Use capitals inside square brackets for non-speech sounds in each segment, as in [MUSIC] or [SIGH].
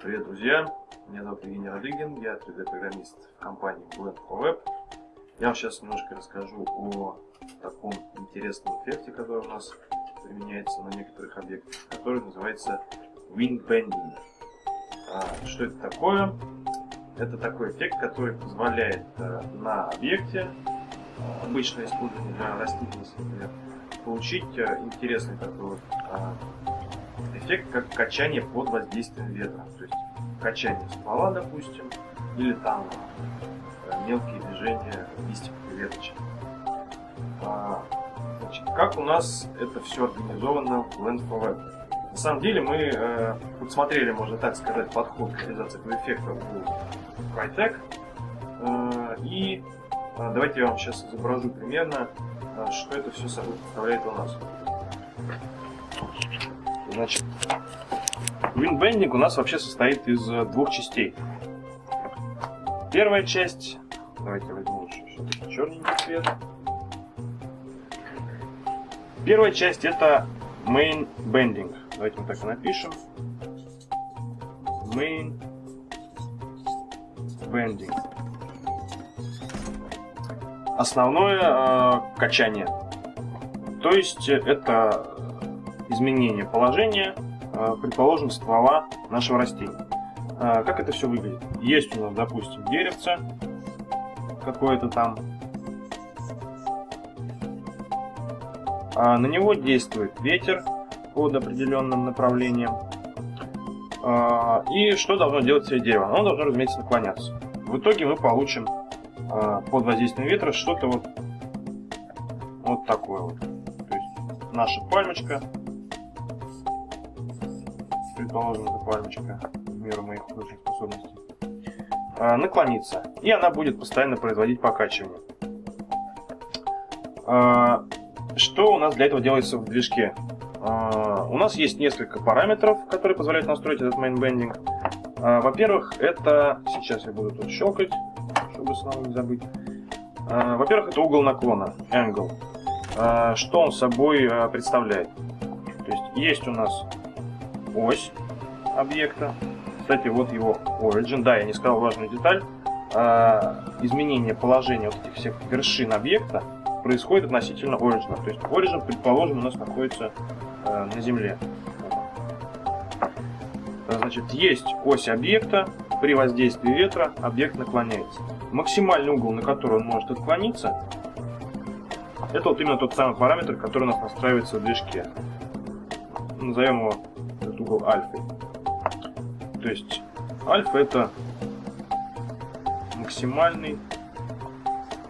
Привет, друзья! Меня зовут Евгений Радыгин, я 3D-программист в компании Blend for Web. Я вам сейчас немножко расскажу о таком интересном эффекте, который у нас применяется на некоторых объектах, который называется Wind Bending. А, что это такое? Это такой эффект, который позволяет э, на объекте, э, обычно используемый для растительности, например, получить э, интересный такой вот а, эффект, как качание под воздействием ветра. То есть качание ствола, допустим, или там мелкие движения листьев и веточек. А, значит, как у нас это все организовано в Blend for Web? На самом деле мы э, подсмотрели, можно так сказать, подход к реализации этого эффекта у Crytek. Э, и э, давайте я вам сейчас изображу примерно, э, что это все собой представляет у нас. Значит, Windbending у нас вообще состоит из э, двух частей. Первая часть, давайте возьмем еще черненький цвет. Первая часть это Main Bending. Давайте мы так и напишем. Main Bending. Основное э, качание. То есть это изменение положения, э, предположим, ствола нашего растения. Э, как это все выглядит? Есть у нас, допустим, деревце какое-то там. А на него действует ветер под определенным направлением. А, и что должно делать все дерево? Оно должно, разумеется, наклоняться. В итоге мы получим а, под воздействием ветра что-то вот, вот такое вот. То есть наша пальмочка, предположим, пальмочка, в меру моих художественных способностей, а, наклонится. И она будет постоянно производить покачивание. Что у нас для этого делается в движке? А, у нас есть несколько параметров, которые позволяют настроить этот. А, во-первых, это... Сейчас я буду тут щелкать, чтобы снова не забыть. А, во-первых, это угол наклона, angle. Что он собой представляет? То есть есть у нас ось объекта. Кстати, вот его origin. Да, я не сказал важную деталь. Изменение положения вот этих всех вершин объекта происходит относительно origin. То есть origin, предположим, у нас находится Э, на Земле. Значит, есть ось объекта, при воздействии ветра объект наклоняется. Максимальный угол, на который он может отклониться, это вот именно тот самый параметр, который у нас настраивается в движке. Назовем его этот угол альфой. То есть альфа это максимальный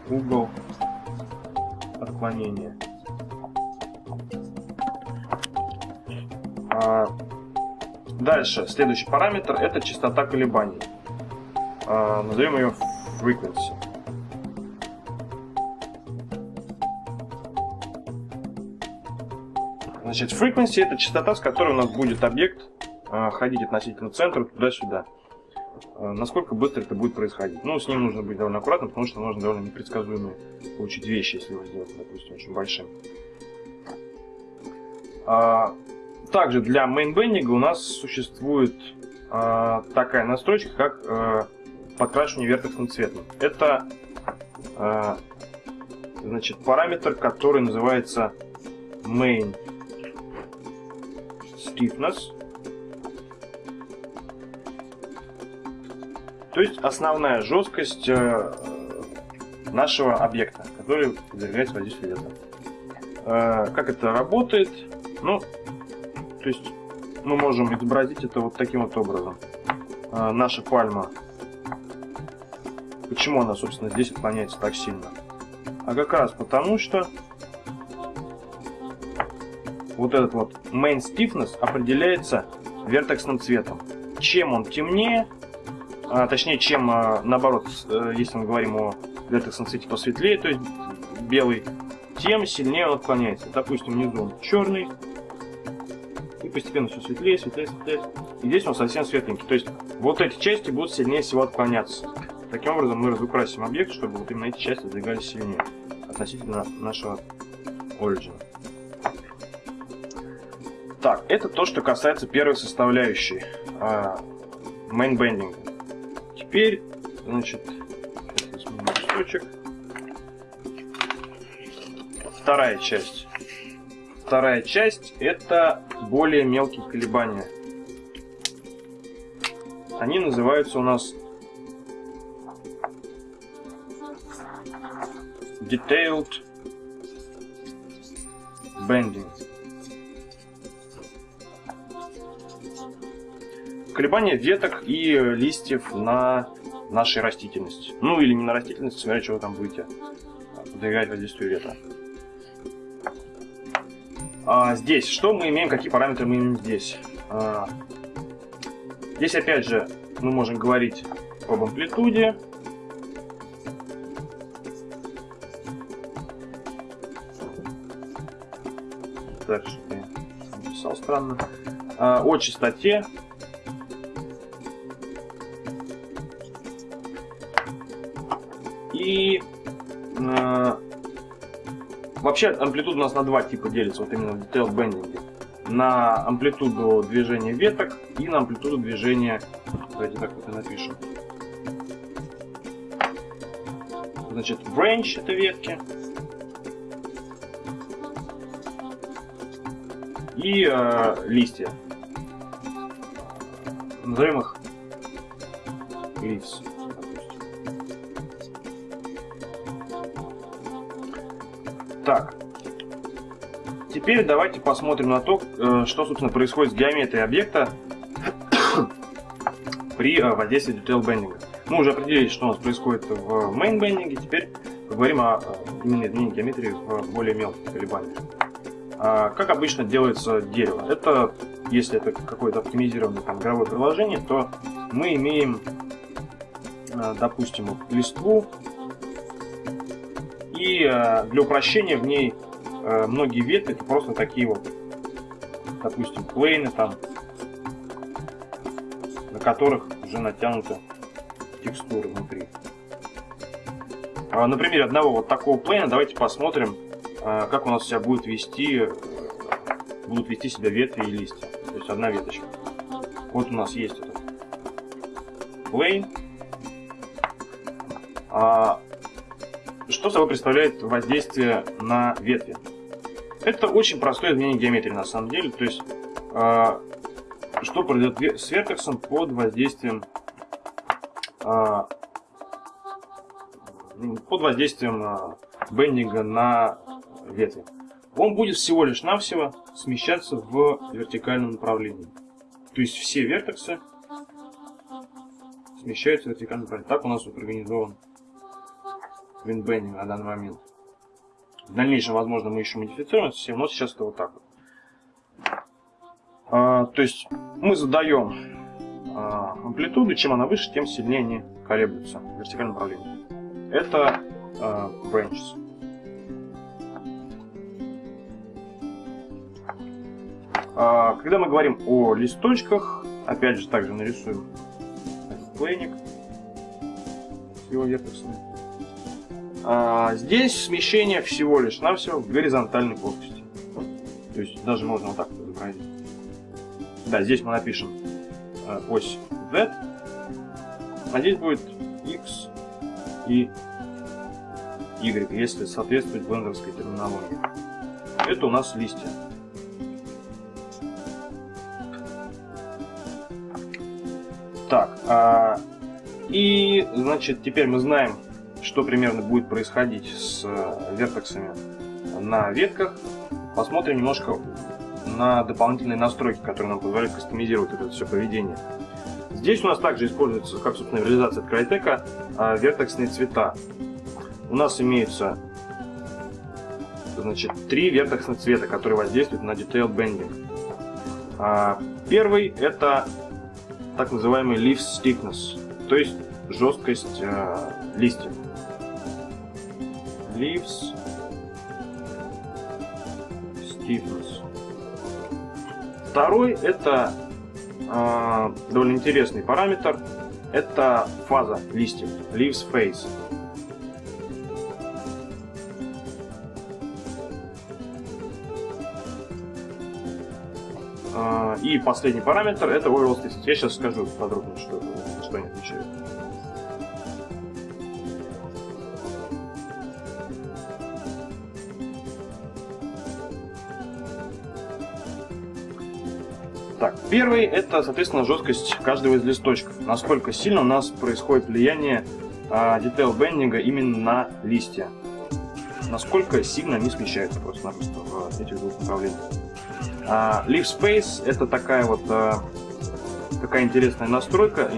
угол отклонения. А, дальше, следующий параметр это частота колебаний. А, назовем ее frequency. Значит, frequency это частота, с которой у нас будет объект а, ходить относительно центра туда-сюда. Насколько быстро это будет происходить. Ну, с ним нужно быть довольно аккуратным, потому что можно довольно непредсказуемые получить вещи, если его сделать, допустим, очень большим. Также для мейнбендинга у нас существует такая настройка, как подкрашивание вертексным цветом. Это значит, параметр, который называется main stiffness. То есть основная жесткость э, нашего объекта, который подвергается воздействию ветра. Э, как это работает? Ну, то есть мы можем изобразить это вот таким вот образом. А, наша пальма. Почему она, собственно, здесь отклоняется так сильно? А как раз потому, что вот этот вот main stiffness определяется вертексным цветом. Чем он темнее, а, точнее, чем а, наоборот, э, если мы говорим о вертексном цвете посветлее, то есть белый, тем сильнее он отклоняется. Допустим, внизу он черный, и постепенно все светлее, светлее, светлее. И здесь он совсем светленький. То есть вот эти части будут сильнее всего отклоняться. Таким образом мы разукрасим объект, чтобы вот именно эти части двигались сильнее относительно нашего origin. Так, это то, что касается первой составляющей. А, bending. Теперь, значит, листочек. Вторая часть. Вторая часть это более мелкие колебания. Они называются у нас Detailed Bending. Колебания веток и листьев на нашей растительности. Ну или не на растительности, смотря что вы там будете подвигать воздействию ветра. А, здесь что мы имеем, какие параметры мы имеем здесь? А, здесь опять же мы можем говорить об амплитуде. Дальше я написал странно. А, о частоте. И а, Вообще амплитуда у нас на два типа делится, вот именно в detail bending. На амплитуду движения веток и на амплитуду движения, давайте так вот и напишем. Значит, branch это ветки. И э, листья. Назовем их leaves. Так. Теперь давайте посмотрим на то, э, что, собственно, происходит с геометрией объекта [COUGHS] при э, воздействии detail bending. Мы уже определили, что у нас происходит в main bending, теперь поговорим о э, именно изменении геометрии в более мелких колебаниях. А, как обычно делается дерево? Это, если это какое-то оптимизированное там, игровое приложение, то мы имеем, допустим, листву, и э, для упрощения в ней э, многие ветки это просто такие вот, допустим, плейны там, на которых уже натянуты текстуры внутри. А, на примере одного вот такого плейна давайте посмотрим, э, как у нас себя будет вести, будут вести себя ветви и листья. То есть одна веточка. Вот у нас есть этот плейн. А что собой представляет воздействие на ветви? Это очень простое изменение геометрии на самом деле. То есть, э, что произойдет с вертексом под воздействием э, под воздействием э, бендинга на ветви. Он будет всего лишь навсего смещаться в вертикальном направлении. То есть все вертексы смещаются в вертикальном направлении. Так у нас организован виндбендинг на данный момент. В дальнейшем, возможно, мы еще модифицируем все, но сейчас это вот так вот. А, то есть мы задаем а, амплитуду, чем она выше, тем сильнее они колеблются в вертикальном направлении. Это а, branches. А, когда мы говорим о листочках, опять же также нарисуем плейник с его вертексами. А здесь смещение всего лишь навсего в горизонтальной плоскости. То есть даже можно вот так изобразить. Да, здесь мы напишем э, ось Z, а здесь будет X и Y, если соответствовать блендерской терминологии. Это у нас листья. Так, а, и значит теперь мы знаем, что примерно будет происходить с э, вертексами на ветках, посмотрим немножко на дополнительные настройки, которые нам позволяют кастомизировать это все поведение. Здесь у нас также используется, как собственно реализация от Crytek, а, вертексные цвета. У нас имеются значит, три вертексных цвета, которые воздействуют на Detailed Bending. А, первый это так называемый Leaf Stiffness, то есть жесткость э, листьев leaves stiffness. Второй это э, довольно интересный параметр. Это фаза листьев, leaves phase. Э, и последний параметр это overall. Я сейчас скажу подробно, что, что они отвечают. Первый это, соответственно, жесткость каждого из листочков. Насколько сильно у нас происходит влияние а, detail бендинга именно на листья. Насколько сильно они смещаются просто-напросто в этих двух направлениях. А, Leaf Space это такая вот а, такая интересная настройка,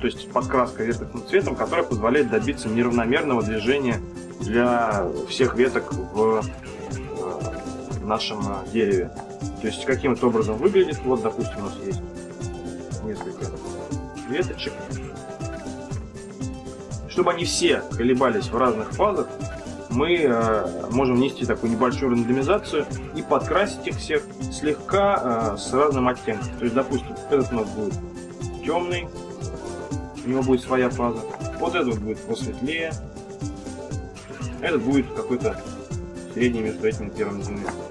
то есть подкраска веточным цветом, которая позволяет добиться неравномерного движения для всех веток в нашем дереве. То есть каким то образом выглядит. Вот, допустим, у нас есть несколько веточек. Чтобы они все колебались в разных фазах, мы э, можем внести такую небольшую рандомизацию и подкрасить их всех слегка э, с разным оттенком. То есть, допустим, этот у нас будет темный, у него будет своя фаза. Вот этот будет посветлее. Этот будет какой-то средний между этими первыми двумя.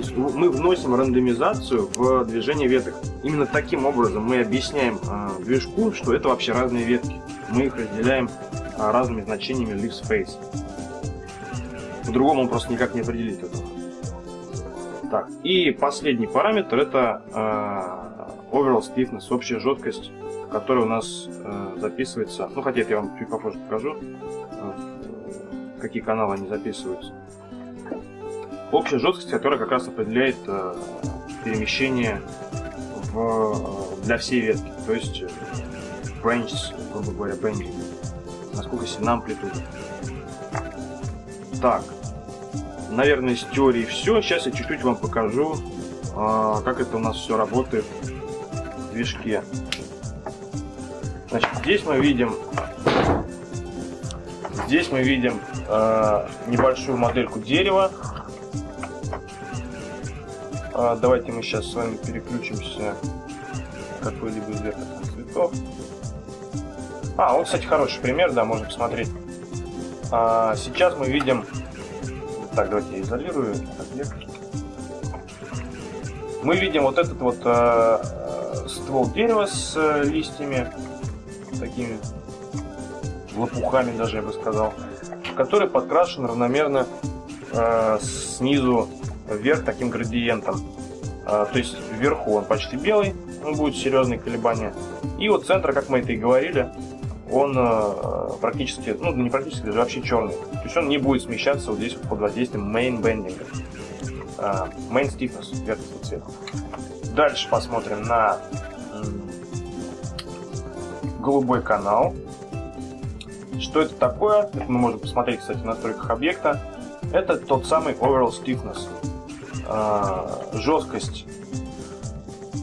То есть мы вносим рандомизацию в движение веток. Именно таким образом мы объясняем э, движку, что это вообще разные ветки. Мы их разделяем э, разными значениями leaf space. По-другому просто никак не определит этого. Так, и последний параметр это э, overall stiffness, общая жесткость, которая у нас э, записывается. Ну, хотя это я вам чуть попозже покажу, э, какие каналы они записываются общая жесткость, которая как раз определяет э, перемещение в, э, для всей ветки, то есть branches, грубо говоря, bending, насколько сильна амплитуда. Так, наверное, с теорией все. Сейчас я чуть-чуть вам покажу, э, как это у нас все работает в движке. Значит, здесь мы видим, здесь мы видим э, небольшую модельку дерева, а, давайте мы сейчас с вами переключимся какой-либо из верхних цветов. А, вот, кстати, хороший пример, да, можно посмотреть. А, сейчас мы видим... Так, давайте я изолирую объект. Мы видим вот этот вот а, ствол дерева с а, листьями, такими лопухами даже, я бы сказал, который подкрашен равномерно а, снизу вверх таким градиентом. А, то есть вверху он почти белый, он будет серьезные колебания. И вот центр, как мы это и говорили, он а, практически, ну не практически, даже вообще черный. То есть он не будет смещаться вот здесь вот под воздействием main bending. А, main stiffness верхнего цвета. Дальше посмотрим на голубой канал. Что это такое? Это мы можем посмотреть, кстати, в настройках объекта. Это тот самый overall stiffness жесткость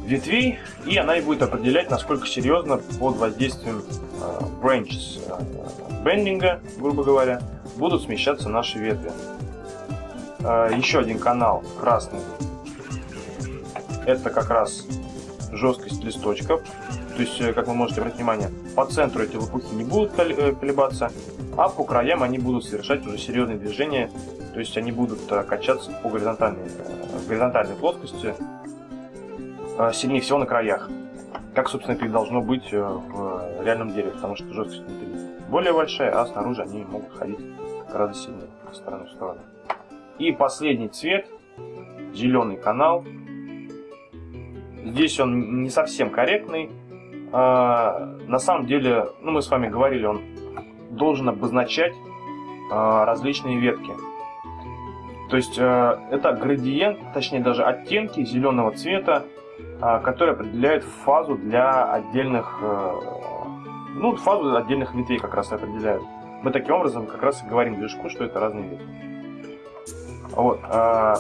ветвей, и она и будет определять, насколько серьезно под воздействием э, branches э, бендинга, грубо говоря, будут смещаться наши ветви. Э, еще один канал красный. Это как раз жесткость листочков. То есть, э, как вы можете обратить внимание, по центру эти лопухи не будут э, колебаться, а по краям они будут совершать уже серьезные движения то есть они будут э, качаться по горизонтальной, горизонтальной плоскости сильнее всего на краях. Как, собственно, это и должно быть в реальном дереве, потому что жесткость внутри более большая, а снаружи они могут ходить гораздо сильнее, стороны в сторону. И последний цвет, зеленый канал. Здесь он не совсем корректный. А, на самом деле, ну мы с вами говорили, он должен обозначать различные ветки. То есть э, это градиент, точнее даже оттенки зеленого цвета, э, которые определяют фазу для отдельных, э, ну фазу отдельных ветвей как раз определяют. Мы таким образом как раз и говорим движку, что это разные ветви. Вот. Э,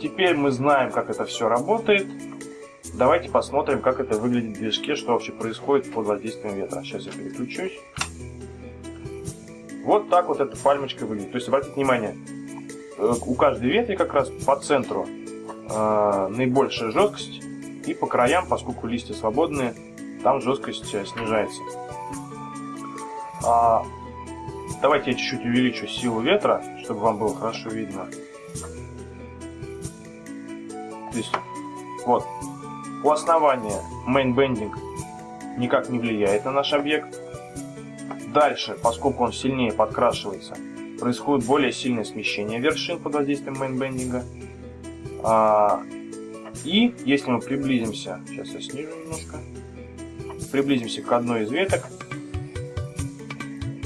теперь мы знаем, как это все работает. Давайте посмотрим, как это выглядит в движке, что вообще происходит под воздействием ветра. Сейчас я переключусь. Вот так вот эта пальмочка выглядит. То есть обратите внимание, Э, у каждой ветви как раз по центру э, наибольшая жесткость, и по краям, поскольку листья свободные, там жесткость э, снижается. А, давайте я чуть-чуть увеличу силу ветра, чтобы вам было хорошо видно. То есть Вот. У основания bending никак не влияет на наш объект. Дальше, поскольку он сильнее подкрашивается, происходит более сильное смещение вершин под воздействием мейнбендинга. А, и если мы приблизимся, сейчас я снижу немножко, приблизимся к одной из веток,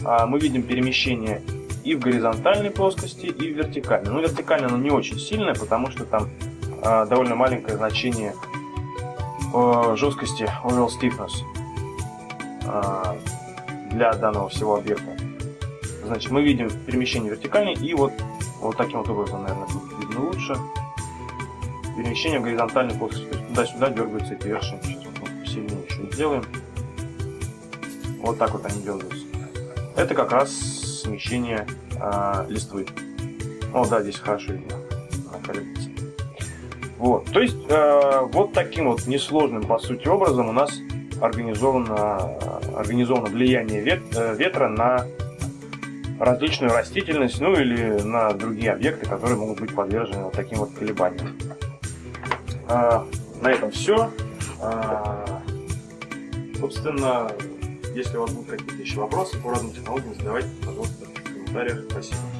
а, мы видим перемещение и в горизонтальной плоскости, и в вертикальной. Но вертикально оно не очень сильное, потому что там а, довольно маленькое значение жесткости overall stiffness а, для данного всего объекта. Значит, мы видим перемещение вертикальное и вот, вот таким вот образом, наверное, будет видно лучше. Перемещение горизонтальной плоскости. То есть туда-сюда дергаются эти вершины. Сейчас вот сильнее еще сделаем. Вот так вот они дергаются. Это как раз смещение э, листвы. О, да, здесь хорошо видно. Вот, то есть э, вот таким вот несложным по сути образом у нас организовано, организовано влияние вет, э, ветра на различную растительность, ну или на другие объекты, которые могут быть подвержены вот таким вот колебаниям. А, на этом все. А, собственно, если у вас будут какие-то еще вопросы по разным технологиям, задавайте, пожалуйста, в комментариях. Спасибо.